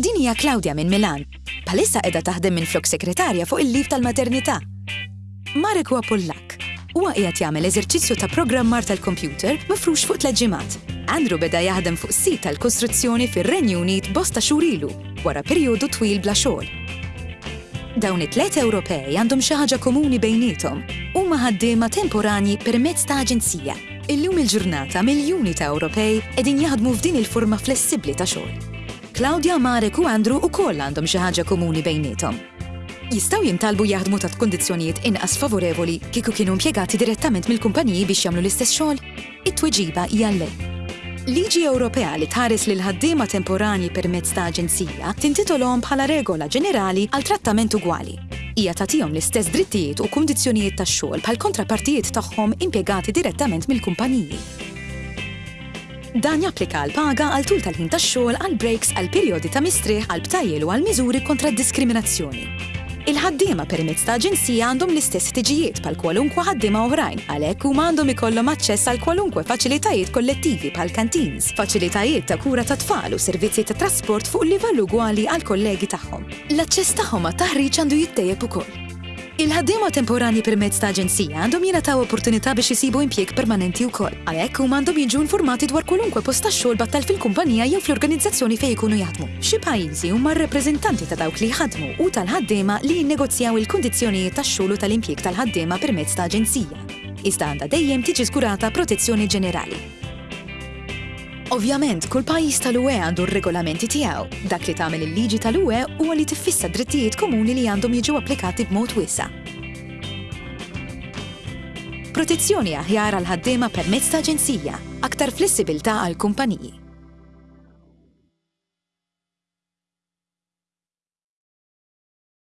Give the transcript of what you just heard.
Din hija Claudia minn Milan. Bħalissa qiegħda taħdem minflok segretarja fuq il-leave tal-maternità. Marek huwa Pollakk. Huwa qiegħed jagħmel eżerċizzju ta' programmar tal-kompjuter mifrux fuq tliet ġimgħat. Andrew beda jaħdem fuq sit tal-kostruzzjoni fir-Renju Unit bosta xhur ilu wara perjodu twil bla xogħol. Dawn it-tliet Ewropej għandhom xi ħaġa komuni bejniethom, huma ħaddiema temporanji permezz ta' aġenzija. Illum il-ġurnata miljuni ta' Ewropej qegħdin jaħdmu f'din il-forma flessibbli ta' xogħol. Claudia, Marek u Andrew ukoll għandhom xi ħaġa komuni bejniethom. Jistgħu jintalbu jaħdmu taħt kundizzjonijiet inqas favorevoli kieku kienu impjegati direttament mill-kumpaniji biex jagħmlu l-istess xogħol? It-tweġiba hija le. Liġi Ewropea li tħares lill-ħaddiema temporanji permezz ta' aġenzija tintitolhom bħala regola ġenerali għal trattament ugwali. hija tagħtihom l-istess drittijiet u kundizzjonijiet tax-xogħol bħall-kontrapartijiet tagħhom impjegati direttament mill-kumpaniji. Dan japplika għall-paga għal tul tal-ħin tax-xogħol, għall-brejks, għall-perijodi ta' mistrieħ, għall-btajjel u għall-miżuri kontra d-diskriminazzjoni. Il-ħaddiema permezz ta' aġenzija għandhom l-istess ħtiġijiet bħal kwalunkwe ħaddiema oħrajn, għalhekk huma għandhom ikollhom aċċess għal kwalunkwe faċilitajiet kollettivi bħal kantins, faċilitajiet ta' kura tat-tfal u servizzi ta' trasport fuq livell ugwali għall-kollegi tagħhom. L-aċċess tagħhom għat-taħriġ għandu jittejjeb ukoll. Il-ħaddiema temporanji permezz ta' aġenzija għandhom jingħataw opportunità biex isibu impjieg permanenti wkoll. Għalhekk huma għandhom jiġu informati dwar kwalunkwe post tax-xogħol battal fil-kumpanija jew fl-organizzazzjoni fejn ikunu jaħdmu. F'xi pajjiżi huma r-rappreżentanti ta' dawk li jħaddmu u tal-ħaddiema li jinnegozjaw il-kundizzjonijiet tax-xogħol u tal-impjieg tal-ħaddiema permezz ta' aġenzija. Iżda għandha dejjem tiġi żgurata protezzjoni ġenerali. Ovvjament, kull pajjiż tal-UE għandu r-regolamenti tiegħu. Dak li tagħmel il-liġi tal-UE huwa li tiffissa d-drittijiet komuni li għandhom jiġu applikati b'mod wiesa'. Protezzjoni aħjar għall-ħaddiema permezz ta' aġenzija. Aktar flessibilità għall-kumpaniji.